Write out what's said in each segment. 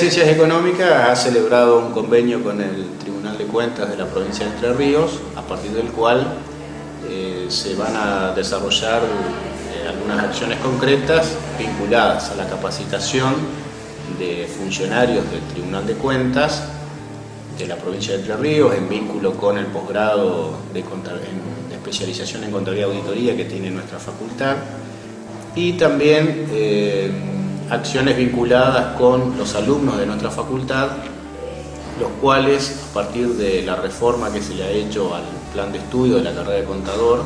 Ciencias Económicas ha celebrado un convenio con el Tribunal de Cuentas de la provincia de Entre Ríos, a partir del cual eh, se van a desarrollar eh, algunas acciones concretas vinculadas a la capacitación de funcionarios del Tribunal de Cuentas de la provincia de Entre Ríos en vínculo con el posgrado de, especialización en Contabilidad y Auditoría que tiene nuestra facultad. Y también eh, acciones vinculadas con los alumnos de nuestra facultad, los cuales, a partir de la reforma que se le ha hecho al plan de estudio de la carrera de contador,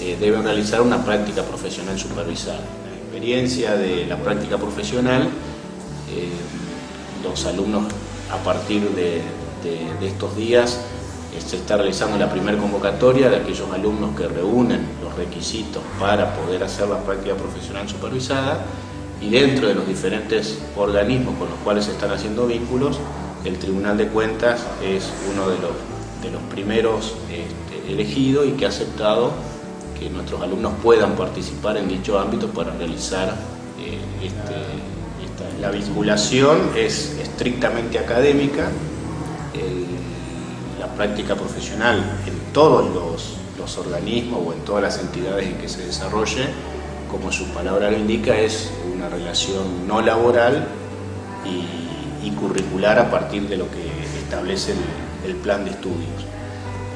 eh, deben realizar una práctica profesional supervisada. La experiencia de la práctica profesional, eh, los alumnos a partir de, estos días eh, se está realizando la primera convocatoria de aquellos alumnos que reúnen los requisitos para poder hacer la práctica profesional supervisada y dentro de los diferentes organismos con los cuales se están haciendo vínculos, el Tribunal de Cuentas es uno de los, primeros este, elegidos y que ha aceptado que nuestros alumnos puedan participar en dicho ámbito para realizar eh, este, la vinculación es estrictamente académica, la práctica profesional en todos los organismos o en todas las entidades en que se desarrolle como su palabra lo indica, es una relación no laboral y, curricular a partir de lo que establece el, plan de estudios.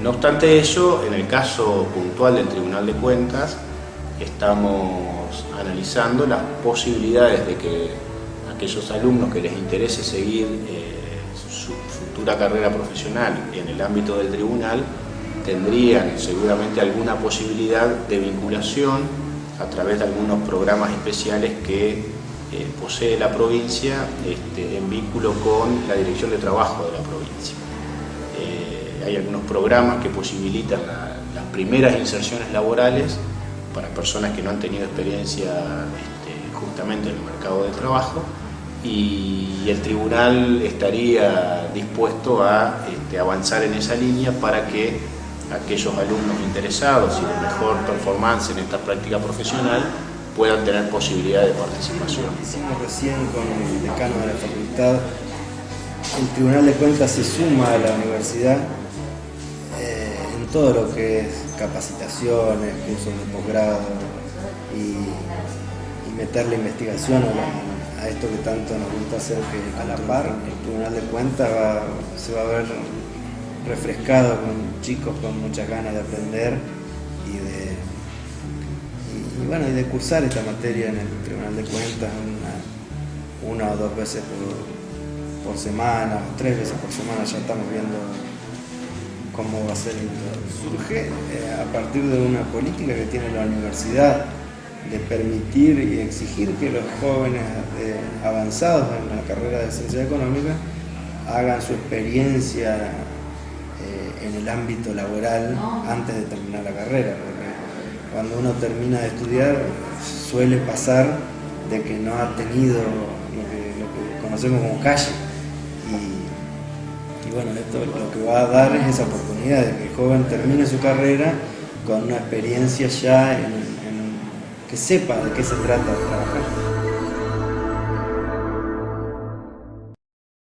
No obstante ello, en el caso puntual del Tribunal de Cuentas, estamos analizando las posibilidades de que aquellos alumnos que les interese seguir eh, su futura carrera profesional en el ámbito del tribunal tendrían seguramente alguna posibilidad de vinculación a través de algunos programas especiales que eh, posee la provincia este, en vínculo con la Dirección de Trabajo de la provincia. Eh, hay algunos programas que posibilitan las primeras inserciones laborales para personas que no han tenido experiencia este, justamente en el mercado de trabajo y el tribunal estaría dispuesto a este, avanzar en esa línea para que aquellos alumnos interesados y de mejor performance en esta práctica profesional puedan tener posibilidad de participación. Hicimos recién con el decano de la facultad, el Tribunal de Cuentas se suma a la universidad eh, en todo lo que es capacitaciones, cursos de posgrado y, meterle investigación a, esto que tanto nos gusta hacer, que a la par el Tribunal de Cuentas se va a ver refrescado con chicos con muchas ganas de aprender y de, bueno, y de cursar esta materia en el Tribunal de Cuentas una, o dos veces por, semana, o tres veces por semana, ya estamos viendo cómo va a ser. Surge eh, a partir de una política que tiene la universidad de permitir y exigir que los jóvenes eh, avanzados en la carrera de ciencia económica hagan su experiencia en el ámbito laboral antes de terminar la carrera, porque cuando uno termina de estudiar suele pasar de que no ha tenido lo que, conocemos como calle. Y, bueno, esto lo que va a dar es esa oportunidad de que el joven termine su carrera con una experiencia ya que sepa de qué se trata de trabajar.